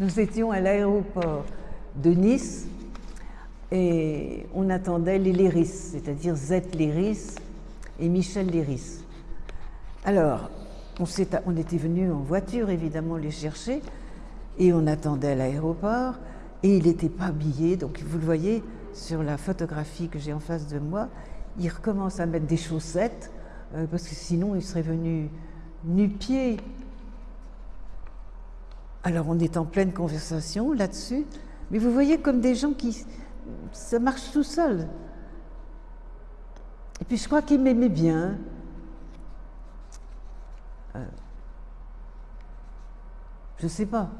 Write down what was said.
Nous étions à l'aéroport de Nice et on attendait les Léris, c'est-à-dire Z Léris et Michel Léris. Alors, on, était venu en voiture, évidemment, les chercher et on attendait à l'aéroport et il n'était pas habillé, donc vous le voyez sur la photographie que j'ai en face de moi, il recommence à mettre des chaussettes euh, parce que sinon il serait venu nu-pied alors on est en pleine conversation là-dessus, mais vous voyez comme des gens qui... ça marche tout seul. Et puis je crois qu'il m'aimait bien. Euh, je ne sais pas.